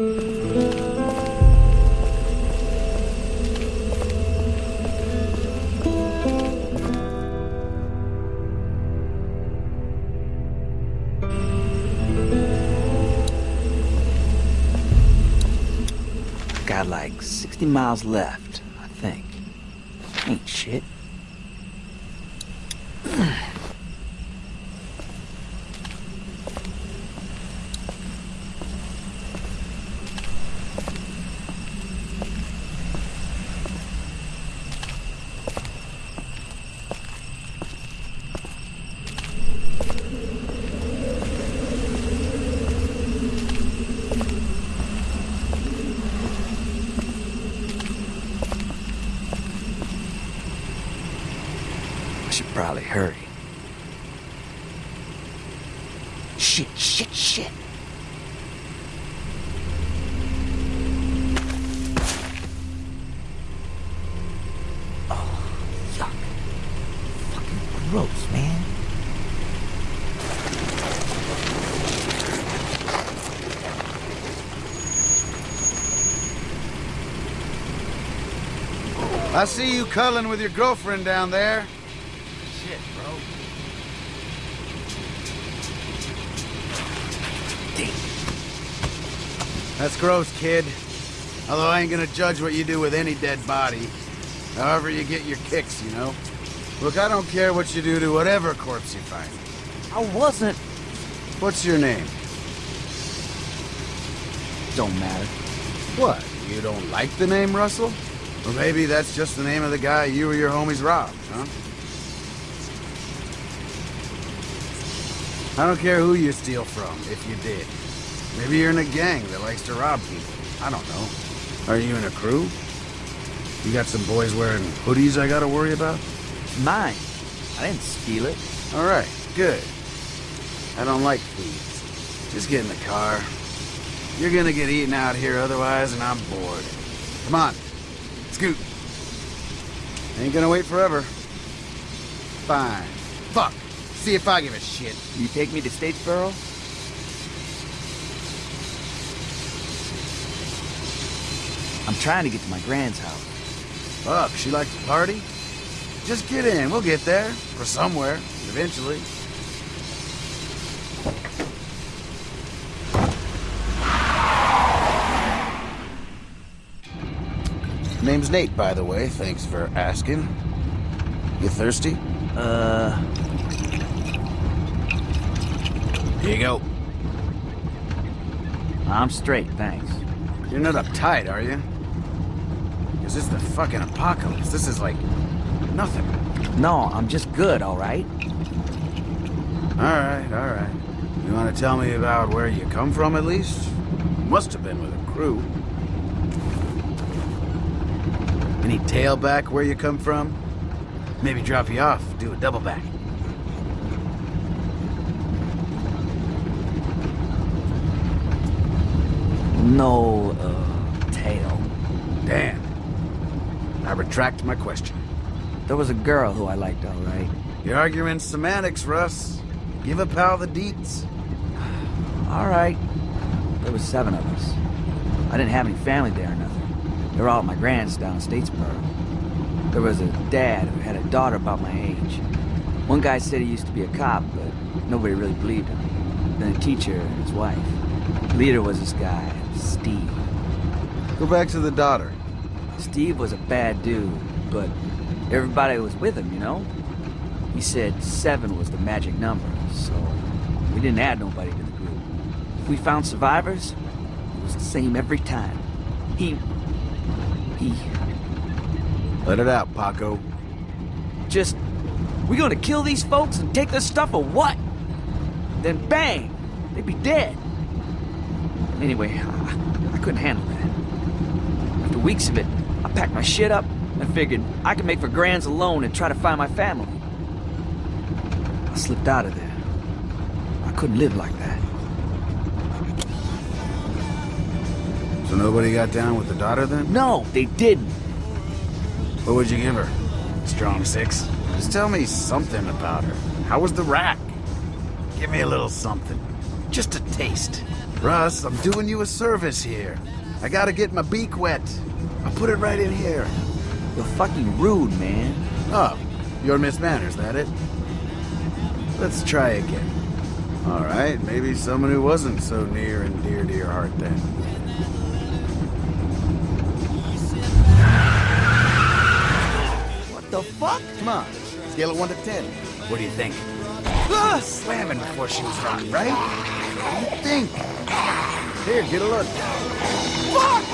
Got like 60 miles left, I think. Ain't shit. I should probably hurry. Shit, shit, shit. Oh, yuck. Fucking gross, man. I see you culling with your girlfriend down there. Shit, bro. That's gross, kid. Although I ain't gonna judge what you do with any dead body. However you get your kicks, you know? Look, I don't care what you do to whatever corpse you find. I wasn't. What's your name? Don't matter. What? You don't like the name Russell? Or maybe that's just the name of the guy you or your homies robbed, huh? I don't care who you steal from, if you did. Maybe you're in a gang that likes to rob people. I don't know. Are you in a crew? You got some boys wearing hoodies I gotta worry about? Mine. I didn't steal it. Alright, good. I don't like thieves. Just get in the car. You're gonna get eaten out here otherwise, and I'm bored. Come on. Scoot. Ain't gonna wait forever. Fine. Fuck. See if I give a shit. You take me to Statesboro? I'm trying to get to my grand's house. Fuck, she likes to party? Just get in, we'll get there. Or somewhere, eventually. Name's Nate, by the way. Thanks for asking. You thirsty? Uh, Here you go. I'm straight, thanks. You're not uptight, are you? Because this is the fucking apocalypse. This is like nothing. No, I'm just good, all right? Alright, alright. You want to tell me about where you come from, at least? Must have been with a crew. Any tailback where you come from? Maybe drop you off, do a double back. No, uh, tail. Damn. I retract my question. There was a girl who I liked, all right. You're arguing semantics, Russ. Give a pal the deets. All right. There was seven of us. I didn't have any family there or nothing. They were all at my grand's down in Statesboro. There was a dad who had a daughter about my age. One guy said he used to be a cop, but nobody really believed him. Then a teacher and his wife. Leader was this guy, Steve. Go back to the daughter. Steve was a bad dude, but everybody was with him, you know? He said seven was the magic number, so we didn't add nobody to the group. If we found survivors, it was the same every time. He... he... Let it out, Paco. just... We gonna kill these folks and take their stuff or what? Then bang! They'd be dead. Anyway, I, I couldn't handle that. After weeks of it, I packed my shit up and figured I could make for Grands alone and try to find my family. I slipped out of there. I couldn't live like that. So nobody got down with the daughter then? No, they didn't. What would you give her? Strong six? Just tell me something about her. How was the rack? Give me a little something. Just a taste. Russ, I'm doing you a service here. I gotta get my beak wet. I'll put it right in here. You're fucking rude, man. Oh, you're Miss Manners, that it? Let's try again. All right, maybe someone who wasn't so near and dear to your heart then. What the fuck? Come on, scale of 1 to 10. What do you think? Ah, slamming before she was rotten, right? What do you think? Here, get a look. Fuck!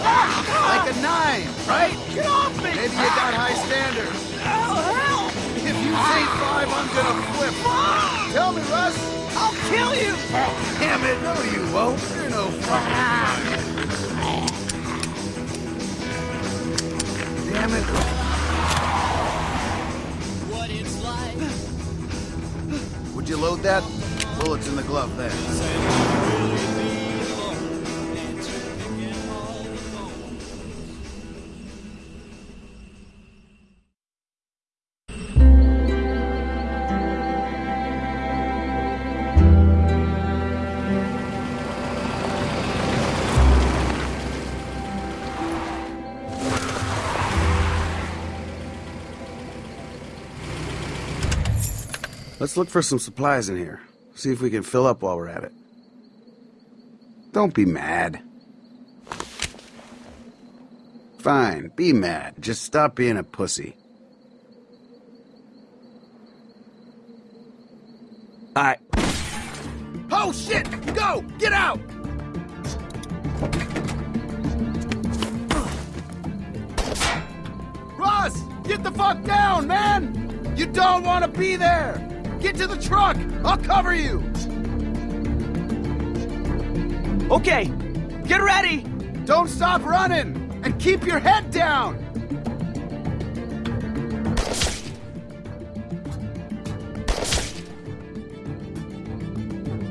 Like a 9, right? Get off me! Maybe you got high standards. Hell, hell! If you say 5, I'm gonna flip. Tell me, Russ. I'll kill you! Damn it, no you won't. You're no fucking Damn it. You load that? Bullets in the glove there. Let's look for some supplies in here. See if we can fill up while we're at it. Don't be mad. Fine, be mad. Just stop being a pussy. The truck! I'll cover you! Okay, get ready! Don't stop running! And keep your head down!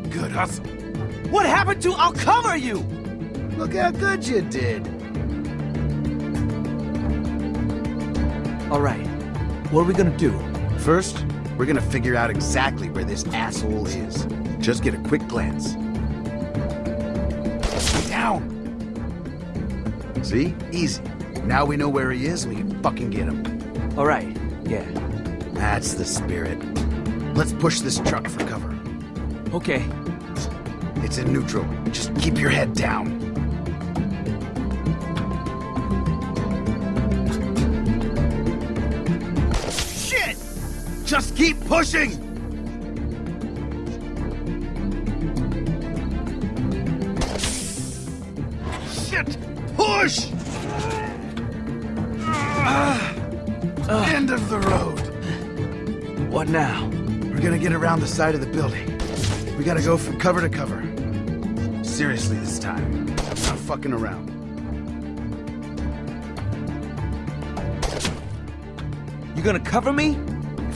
Good hustle. What happened to I'll cover you? Look how good you did. Alright, what are we gonna do? First, we're gonna figure out exactly where this asshole is. Just get a quick glance. Down! See? Easy. Now we know where he is, we can fucking get him. Alright, yeah. That's the spirit. Let's push this truck for cover. Okay, It's in neutral. Just keep your head down. Just keep pushing! Shit! Push! Ah. End of the road. what now? We're gonna get around the side of the building. We gotta go from cover to cover. Seriously this time. I'm Not fucking around. You gonna cover me?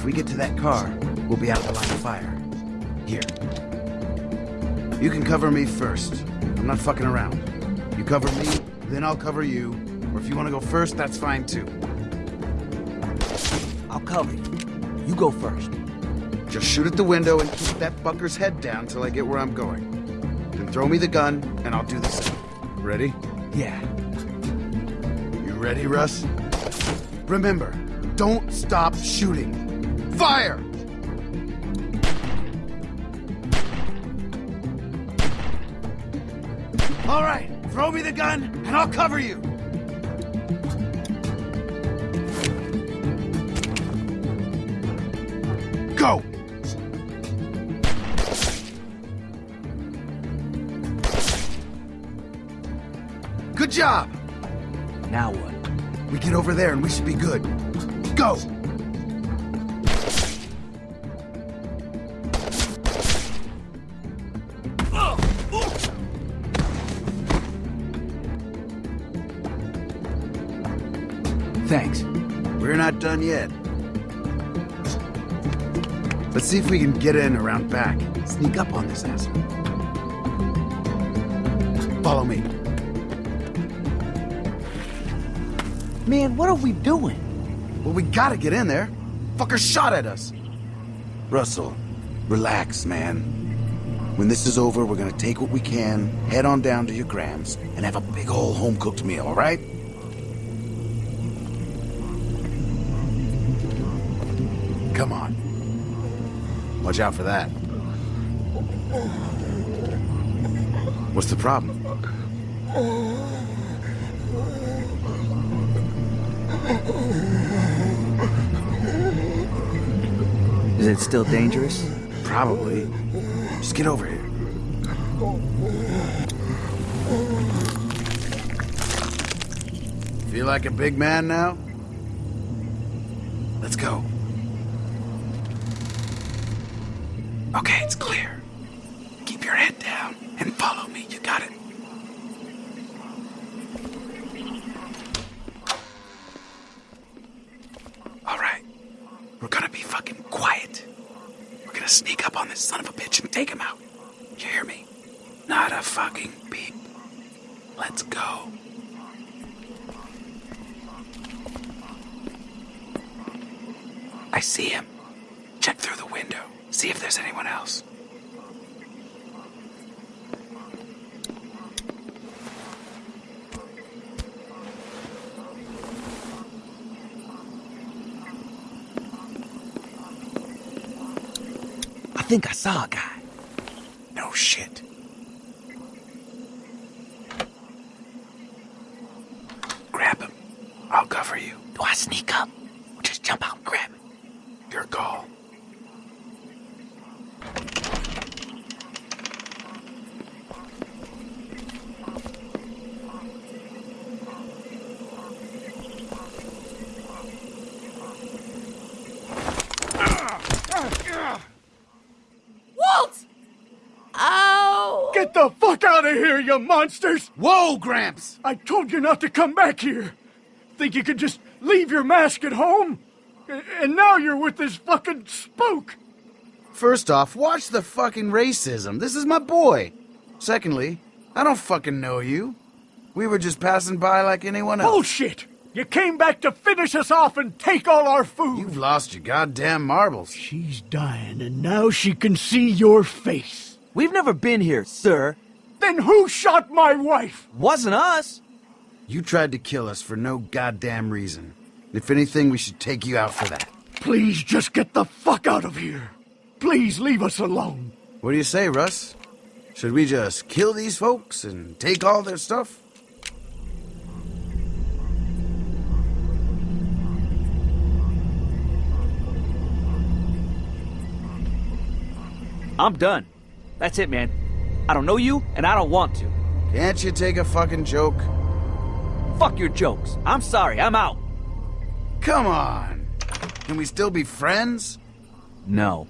If we get to that car, we'll be out of the line of fire. Here. You can cover me first. I'm not fucking around. You cover me, then I'll cover you. Or if you want to go first, that's fine too. I'll cover you. You go first. Just shoot at the window and keep that fucker's head down till I get where I'm going. Then throw me the gun, and I'll do the same. Ready? Yeah. You ready, Russ? Remember, don't stop shooting. Fire! All right, throw me the gun, and I'll cover you. Go! Good job! Now what? We get over there and we should be good. Go! Thanks. We're not done yet. Let's see if we can get in around back. Sneak up on this asshole. Follow me. Man, what are we doing? Well, we gotta get in there. Fucker shot at us. Russell, relax, man. When this is over, we're gonna take what we can, head on down to your Grams, and have a big ol' home-cooked meal, alright? Come Watch out for that. What's the problem? Is it still dangerous? Probably. Just get over here. Feel like a big man now? Let's go. Okay, it's clear. Keep your head down and follow me. You got it. All right. We're gonna be fucking quiet. We're gonna sneak up on this son of a bitch and take him out. You hear me? Not a fucking beep. Let's go. I see him. Check through the window. See if there's anyone else. I think I saw a guy. No shit. Grab him. I'll cover you. Do I sneak up? Or just jump out and grab it? Your call. Walt! Oh! Get the fuck out of here, you monsters! Whoa, Gramps! I told you not to come back here. Think you could just leave your mask at home? And now you're with this fucking spook. First off, watch the fucking racism. This is my boy. Secondly, I don't fucking know you. We were just passing by like anyone else. Bullshit! You came back to finish us off and take all our food. You've lost your goddamn marbles. She's dying, and now she can see your face. We've never been here, sir. Then who shot my wife? Wasn't us. You tried to kill us for no goddamn reason. If anything, we should take you out for that. Please just get the fuck out of here. Please leave us alone. What do you say, Russ? Should we just kill these folks and take all their stuff? I'm done. That's it, man. I don't know you, and I don't want to. Can't you take a fucking joke? Fuck your jokes. I'm sorry, I'm out. Come on. Can we still be friends? No.